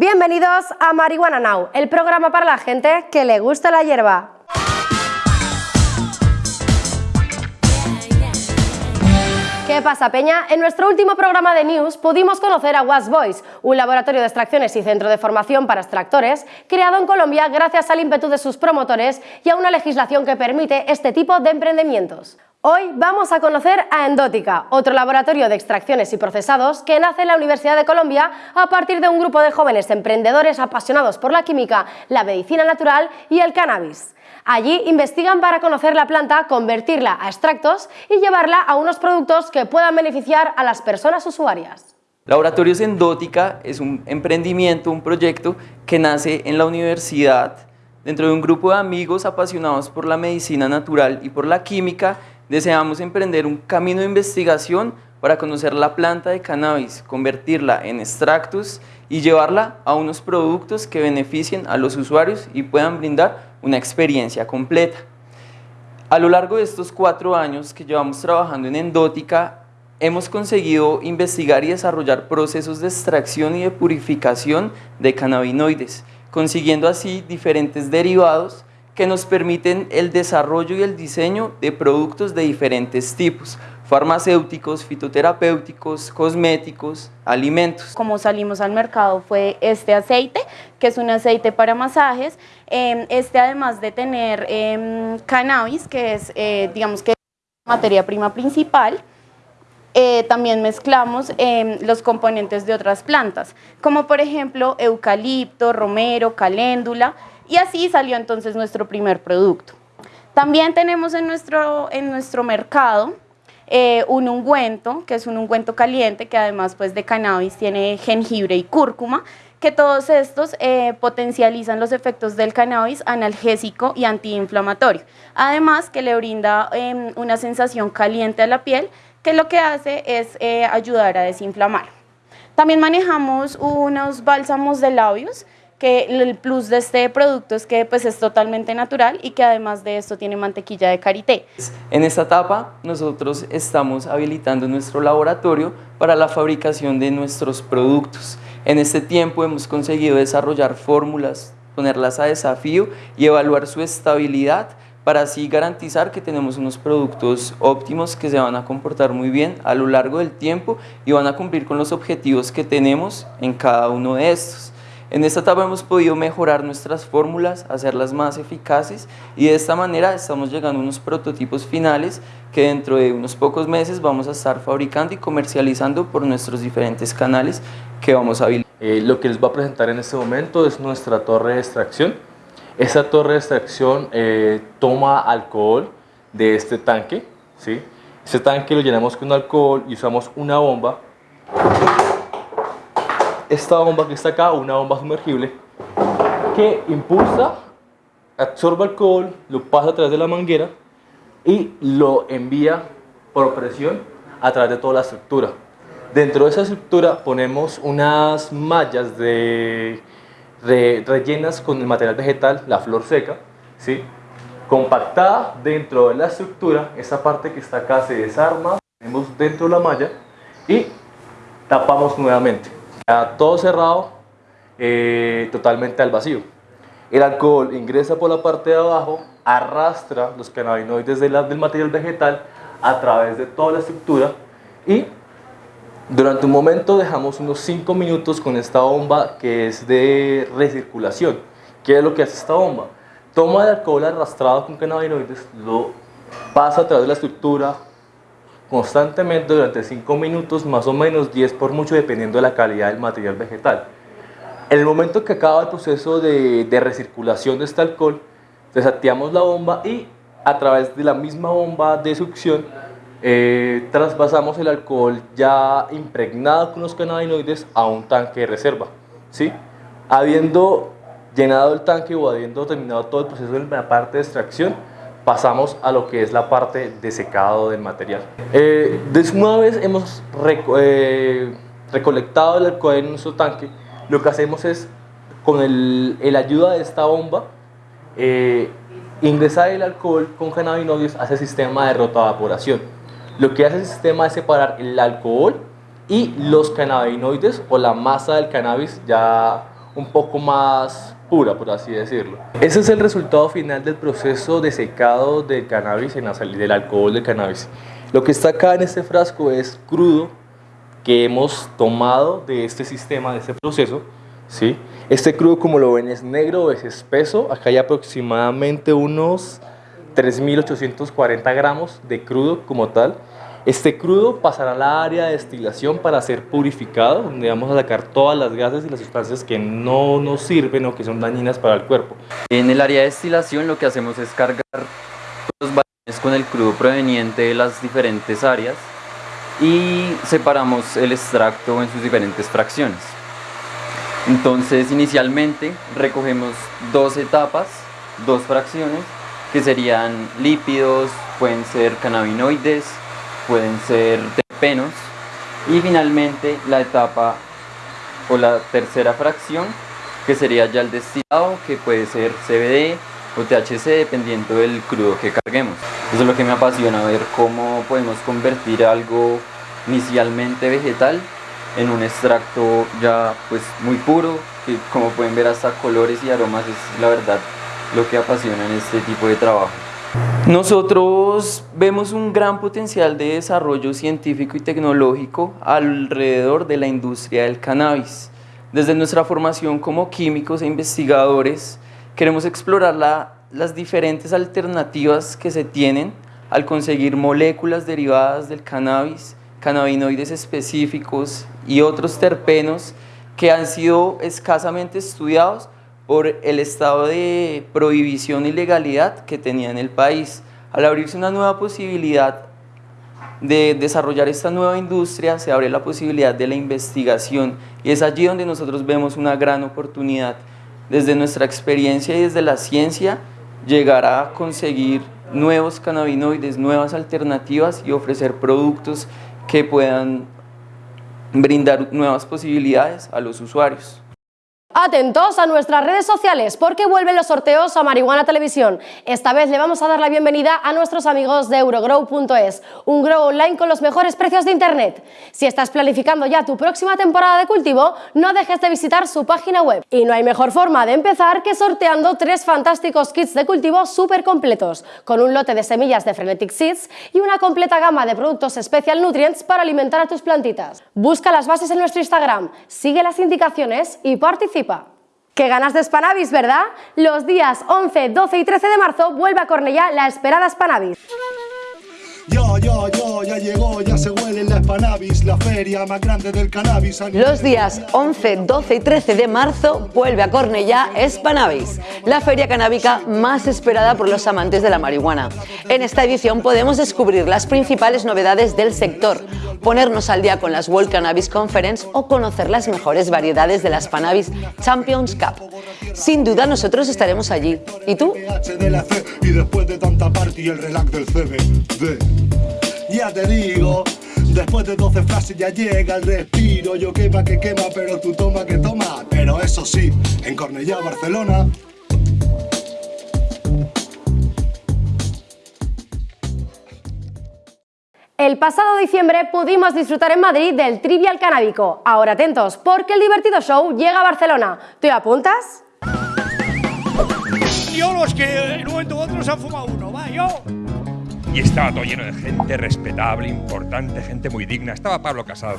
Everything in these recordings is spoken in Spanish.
Bienvenidos a Marihuana Now, el programa para la gente que le gusta la hierba. ¿Qué pasa, Peña? En nuestro último programa de News pudimos conocer a Was Boys, un laboratorio de extracciones y centro de formación para extractores creado en Colombia gracias al ímpetu de sus promotores y a una legislación que permite este tipo de emprendimientos. Hoy vamos a conocer a Endótica, otro laboratorio de extracciones y procesados que nace en la Universidad de Colombia a partir de un grupo de jóvenes emprendedores apasionados por la química, la medicina natural y el cannabis. Allí investigan para conocer la planta, convertirla a extractos y llevarla a unos productos que puedan beneficiar a las personas usuarias. Laboratorios Endótica es un emprendimiento, un proyecto que nace en la universidad dentro de un grupo de amigos apasionados por la medicina natural y por la química. Deseamos emprender un camino de investigación para conocer la planta de cannabis, convertirla en extractos y llevarla a unos productos que beneficien a los usuarios y puedan brindar una experiencia completa. A lo largo de estos cuatro años que llevamos trabajando en Endótica, hemos conseguido investigar y desarrollar procesos de extracción y de purificación de cannabinoides, consiguiendo así diferentes derivados que nos permiten el desarrollo y el diseño de productos de diferentes tipos, farmacéuticos, fitoterapéuticos, cosméticos, alimentos. Como salimos al mercado fue este aceite, que es un aceite para masajes. Em, este además de tener em, cannabis, que es, eh, digamos que la materia prima principal, eh, también mezclamos em, los componentes de otras plantas, como por ejemplo eucalipto, romero, caléndula, y así salió entonces nuestro primer producto. También tenemos en nuestro, en nuestro mercado eh, un ungüento, que es un ungüento caliente, que además pues, de cannabis tiene jengibre y cúrcuma, que todos estos eh, potencializan los efectos del cannabis analgésico y antiinflamatorio. Además que le brinda em, una sensación caliente a la piel, que lo que hace es eh, ayudar a desinflamar. También manejamos unos bálsamos de labios, que el plus de este producto es que pues, es totalmente natural y que además de esto tiene mantequilla de karité. En esta etapa nosotros estamos habilitando nuestro laboratorio para la fabricación de nuestros productos. En este tiempo hemos conseguido desarrollar fórmulas, ponerlas a desafío y evaluar su estabilidad para así garantizar que tenemos unos productos óptimos que se van a comportar muy bien a lo largo del tiempo y van a cumplir con los objetivos que tenemos en cada uno de estos. En esta etapa hemos podido mejorar nuestras fórmulas, hacerlas más eficaces y de esta manera estamos llegando a unos prototipos finales que dentro de unos pocos meses vamos a estar fabricando y comercializando por nuestros diferentes canales que vamos a habilitar. Eh, lo que les voy a presentar en este momento es nuestra torre de extracción. Esta torre de extracción eh, toma alcohol de este tanque. ¿sí? Este tanque lo llenamos con alcohol y usamos una bomba esta bomba que está acá, una bomba sumergible, que impulsa, absorbe alcohol, lo pasa a través de la manguera y lo envía por presión a través de toda la estructura. Dentro de esa estructura ponemos unas mallas rellenas con el material vegetal, la flor seca, ¿sí? compactada dentro de la estructura, esta parte que está acá se desarma, ponemos dentro de la malla y tapamos nuevamente todo cerrado, eh, totalmente al vacío. El alcohol ingresa por la parte de abajo, arrastra los cannabinoides del material vegetal a través de toda la estructura y durante un momento dejamos unos 5 minutos con esta bomba que es de recirculación. ¿Qué es lo que hace esta bomba? Toma el alcohol arrastrado con cannabinoides, lo pasa a través de la estructura, constantemente durante 5 minutos, más o menos 10 por mucho, dependiendo de la calidad del material vegetal. En el momento que acaba el proceso de, recirculación de este alcohol, desactivamos la bomba y a través de la misma bomba de succión eh, traspasamos el alcohol ya impregnado con los cannabinoides a un tanque de reserva. ¿sí? Habiendo llenado el tanque o habiendo terminado todo el proceso de la parte de extracción, pasamos a lo que es la parte de secado del material. Eh, una vez hemos eh, recolectado el alcohol en nuestro tanque, lo que hacemos es, con el, ayuda de esta bomba, eh, ingresar el alcohol con cannabinoides a ese sistema de rotoevaporación. Lo que hace el sistema es separar el alcohol y los cannabinoides o la masa del cannabis ya un poco más pura, por así decirlo. Ese es el resultado final del proceso de secado del cannabis en la del alcohol del cannabis. Lo que está acá en este frasco es crudo que hemos tomado de este sistema, de este proceso. ¿sí? Este crudo, como lo ven, es negro, es espeso. Acá hay aproximadamente unos 3.840 gramos de crudo como tal. Este crudo pasará a la área de destilación para ser purificado, donde vamos a sacar todas las gases y las sustancias que no nos sirven o que son dañinas para el cuerpo. En el área de destilación lo que hacemos es cargar los balones con el crudo proveniente de las diferentes áreas y separamos el extracto en sus diferentes fracciones. Entonces inicialmente recogemos dos etapas, dos fracciones, que serían lípidos, pueden ser cannabinoides, pueden ser terpenos y finalmente la etapa o la tercera fracción que sería ya el destilado que puede ser CBD o THC dependiendo del crudo que carguemos. Eso es lo que me apasiona, ver cómo podemos convertir algo inicialmente vegetal en un extracto ya pues muy puro, que como pueden ver hasta colores y aromas es la verdad lo que apasiona en este tipo de trabajo. Nosotros vemos un gran potencial de desarrollo científico y tecnológico alrededor de la industria del cannabis. Desde nuestra formación como químicos e investigadores, queremos explorar las diferentes alternativas que se tienen al conseguir moléculas derivadas del cannabis, cannabinoides específicos y otros terpenos que han sido escasamente estudiados por el estado de prohibición y legalidad que tenía en el país. Al abrirse una nueva posibilidad de desarrollar esta nueva industria, se abre la posibilidad de la investigación y es allí donde nosotros vemos una gran oportunidad desde nuestra experiencia y desde la ciencia llegar a conseguir nuevos cannabinoides, nuevas alternativas y ofrecer productos que puedan brindar nuevas posibilidades a los usuarios. Atentos a nuestras redes sociales porque vuelven los sorteos a Marihuana Televisión. Esta vez le vamos a dar la bienvenida a nuestros amigos de Eurogrow.es, un grow online con los mejores precios de internet. Si estás planificando ya tu próxima temporada de cultivo, no dejes de visitar su página web. Y no hay mejor forma de empezar que sorteando tres fantásticos kits de cultivo súper completos, con un lote de semillas de Frenetic Seeds y una completa gama de productos Special Nutrients para alimentar a tus plantitas. Busca las bases en nuestro Instagram, sigue las indicaciones y participa ¡Qué ganas de Spanavis, ¿verdad? Los días 11, 12 y 13 de marzo vuelve a Cornellá la esperada Spanavis. Yo, yo, yo, ya llegó, ya se huele la Spanavis, la feria más grande del cannabis. Los días 11, 12 y 13 de marzo vuelve a Cornellá Spanavis, la feria canábica más esperada por los amantes de la marihuana. En esta edición podemos descubrir las principales novedades del sector, ponernos al día con las World Cannabis Conference o conocer las mejores variedades de la Spanavis Champions Cup. Sin duda nosotros estaremos allí. ¿Y tú? Y después de tanta party el relax del CBD. Ya te digo, después de 12 frases ya llega el respiro. Yo quema que quema, pero tú toma que toma. Pero eso sí, en Cornellá, Barcelona. El pasado diciembre pudimos disfrutar en Madrid del Trivial Canábico. Ahora atentos, porque el divertido show llega a Barcelona. ¿Te apuntas? Yo los que en un momento u otro se han fumado uno, va, yo y estaba todo lleno de gente respetable, importante, gente muy digna. Estaba Pablo Casado.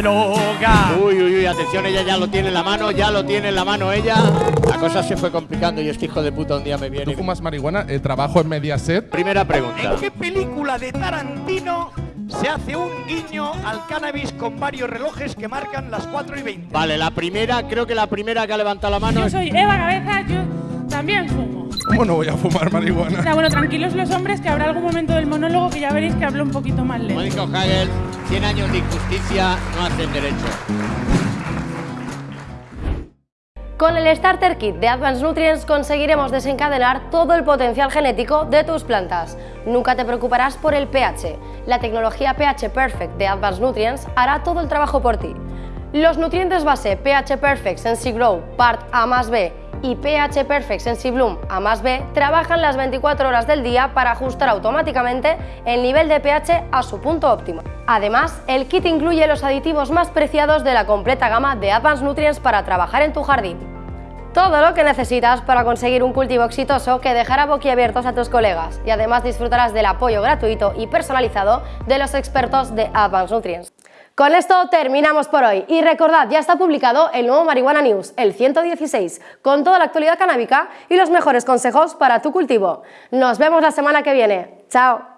Droga. Uy, uy, uy, atención, ella ya lo tiene en la mano, ya lo tiene en la mano ella. La cosa se fue complicando y este hijo de puta un día me viene. ¿Tú fumas marihuana? ¿El trabajo en Mediaset? Primera pregunta. ¿En qué película de Tarantino se hace un guiño al cannabis con varios relojes que marcan las 4 y 20? Vale, la primera, creo que la primera que ha levantado la mano. Yo soy Eva Cabeza, yo también fumo. ¿Cómo no voy a fumar marihuana? O sea, bueno, tranquilos los hombres, que habrá algún momento del monólogo que ya veréis que hablo un poquito más lento. Hagel, 100 años de injusticia no hacen derecho. Con el Starter Kit de Advanced Nutrients conseguiremos desencadenar todo el potencial genético de tus plantas. Nunca te preocuparás por el pH. La tecnología pH Perfect de Advanced Nutrients hará todo el trabajo por ti. Los nutrientes base pH Perfect Sensi Grow Part A más B y pH Perfect Sensibloom A más B trabajan las 24 horas del día para ajustar automáticamente el nivel de pH a su punto óptimo. Además, el kit incluye los aditivos más preciados de la completa gama de Advanced Nutrients para trabajar en tu jardín. Todo lo que necesitas para conseguir un cultivo exitoso que dejará boquiabiertos a tus colegas y además disfrutarás del apoyo gratuito y personalizado de los expertos de Advanced Nutrients. Con esto terminamos por hoy y recordad, ya está publicado el nuevo Marihuana News, el 116, con toda la actualidad canábica y los mejores consejos para tu cultivo. Nos vemos la semana que viene. ¡Chao!